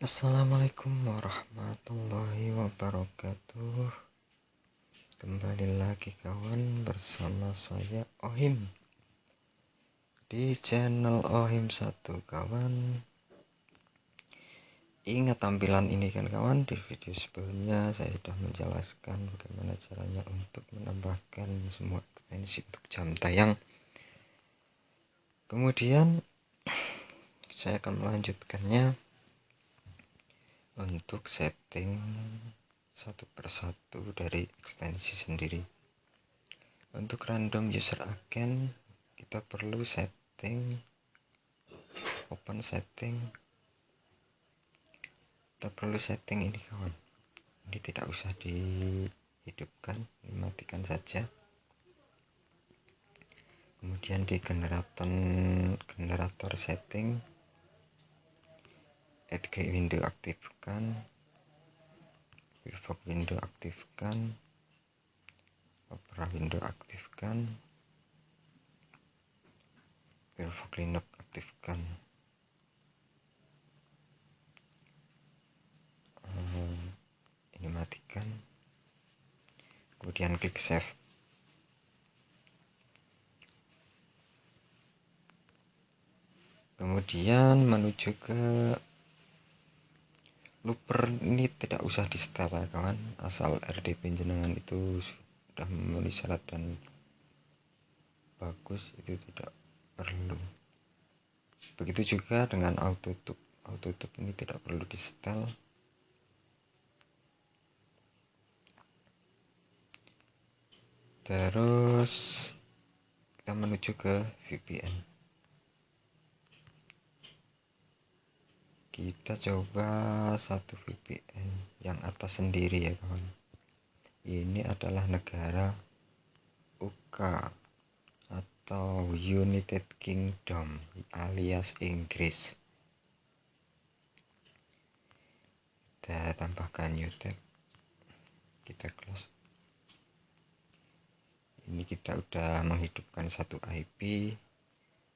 Assalamualaikum warahmatullahi wabarakatuh. Kembali lagi kawan bersama saya Ohim. Di channel Ohim 1 kawan. Ingat tampilan ini kan kawan? Di video sebelumnya saya sudah menjelaskan Bagaimana caranya untuk menambahkan semua ekstensi untuk jam tayang. Kemudian saya akan melanjutkannya untuk setting satu persatu dari ekstensi sendiri. Untuk random user agent kita perlu setting open setting. Kita perlu setting ini kawan. Ini tidak usah dihidupkan dimatikan saja. Kemudian di generator generator setting add window aktifkan. Pivot window aktifkan. Opera window aktifkan. Pivot linux aktifkan. Hmm, ini matikan. Kemudian klik save. Kemudian menuju ke looper ini tidak usah di setel ya kawan asal RDP jenengan itu sudah memenuhi syarat dan bagus itu tidak perlu. Begitu juga dengan auto tube auto tube ini tidak perlu di setel terus kita menuju ke VPN kita coba satu VPN yang atas sendiri ya kawan. Ini adalah negara UK atau United Kingdom alias Inggris. Kita tambahkan tab kita close. Ini kita udah menghidupkan satu IP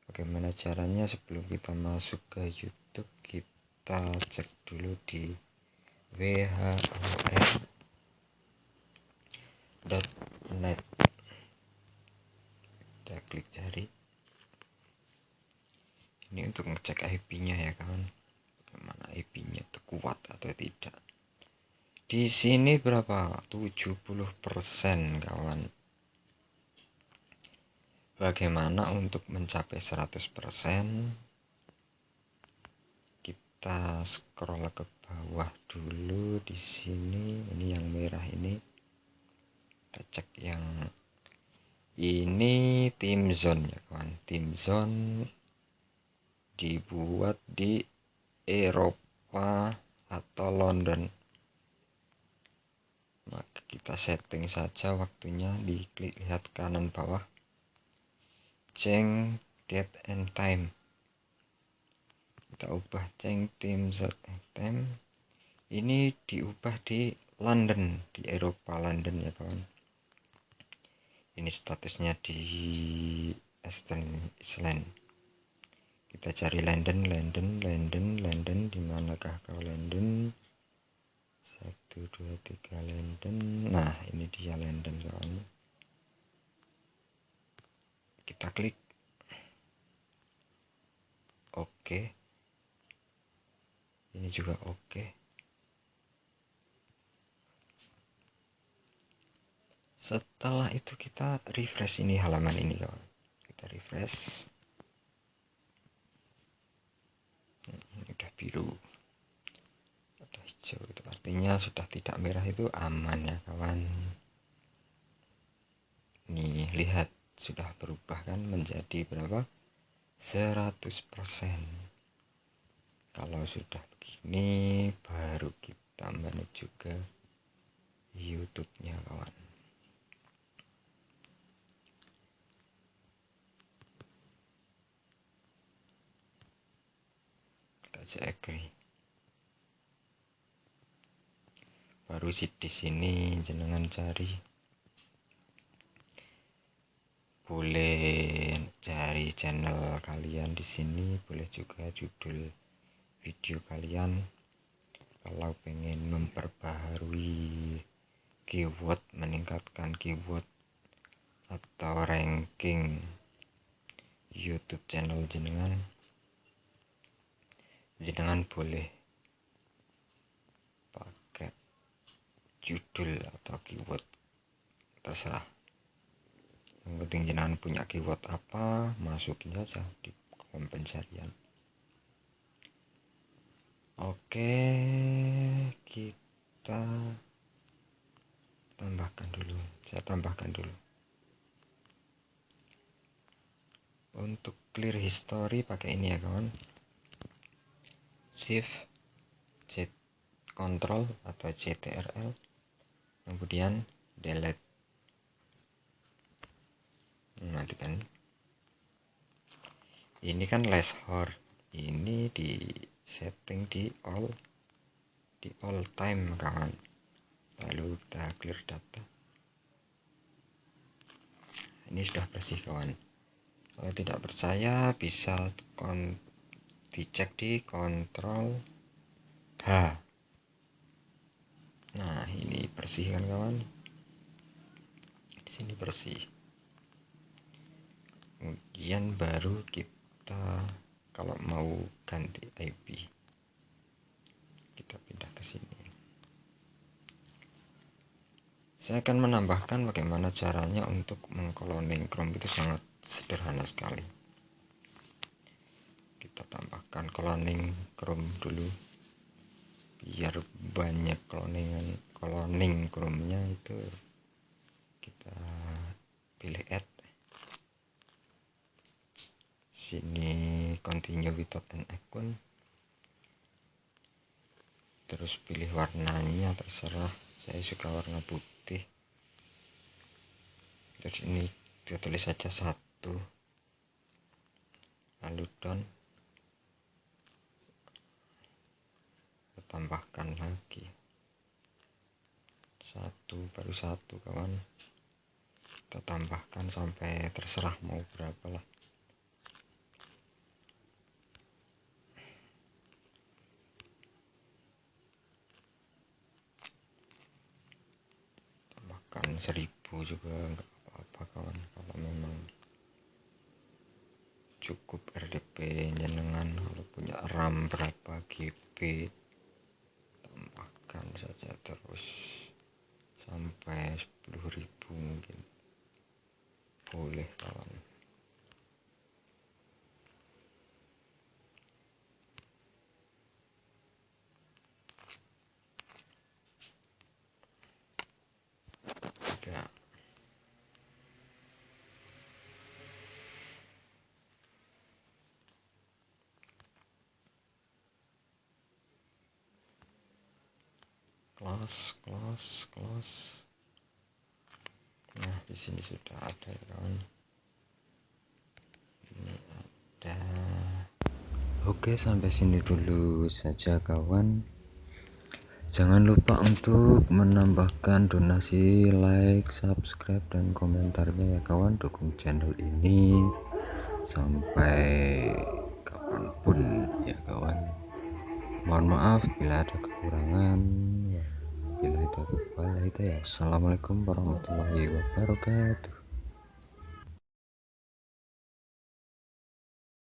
bagaimana caranya sebelum kita masuk ke YouTube kita kita cek dulu di whom.net kita klik cari. Ini untuk ngecek IP nya ya kawan. Bagaimana IP nya itu kuat atau tidak. Di sini berapa? 70% kawan. Bagaimana untuk mencapai 100% kita scroll ke bawah dulu di sini. Ini yang merah ini. Kita cek yang ini tim zone ya kawan. Tim zone dibuat di Eropa atau London. Maka kita setting saja waktunya. Diklik lihat kanan bawah. Change date and time kita ubah change tim time ini diubah di London di Eropa London ya kawan. Ini statusnya di Eastern Island. Kita cari London London London London. Di manakah kau London? Satu dua tiga London. Nah ini dia London kawan. Kita klik. Oke. okay ini juga oke. Setelah itu kita refresh ini halaman ini kawan. Kita refresh. Ini udah biru. Udah hijau itu artinya sudah tidak merah itu aman ya kawan. Nih lihat sudah berubah kan menjadi berapa? 100% kalau sudah begini baru kita menuju ke YouTube nya kawan. Kita cek agree baru sih di sini jenengan cari. Boleh cari channel kalian di sini boleh juga judul video kalian atau pengen memperbaharui keyword meningkatkan keyword atau ranking YouTube channel jenengan jenengan boleh pakai judul atau keyword terserah. Yang penting jenengan punya keyword apa masukin saja di kolom pencarian oke kita tambahkan dulu. Saya tambahkan dulu. Untuk clear history pakai ini ya kawan. Shift C control atau CTRL kemudian delete. Nanti kan ini kan less hard. Ini di setting di all di all time kawan. Lalu kita clear data. Ini sudah bersih kawan. Kalau tidak percaya bisa kon dicek di kontrol H. Nah ini bersih kan kawan? Di sini bersih. Kemudian baru kita kalau mau ganti IP kita pindah ke sini. Saya akan menambahkan bagaimana caranya untuk mengkloning Chrome itu sangat sederhana sekali. Kita tambahkan cloning Chrome dulu biar banyak cloningan cloning Chrome nya itu kita pilih add sini continue without an icon terus pilih warnanya terserah. Saya suka warna putih. Terus ini kita tulis saja satu. Lalu down tambahkan lagi. Satu baru satu kawan. Kita tambahkan sampai terserah mau berapa lah bahkan seribu juga nggak apa-apa kawan. Kalau memang cukup RDP jenengan kalau punya RAM berapa GB tambahkan saja terus sampai 10.000 mungkin boleh kawan close close close. Nah di sini sudah ada ya kawan. Ini ada. Oke sampai sini dulu saja kawan. Jangan lupa untuk menambahkan donasi like subscribe dan komentarnya ya kawan. Dukung channel ini sampai kapan pun ya kawan. Mohon maaf bila ada kekurangan Assalamualaikum warahmatullahi wabarakatuh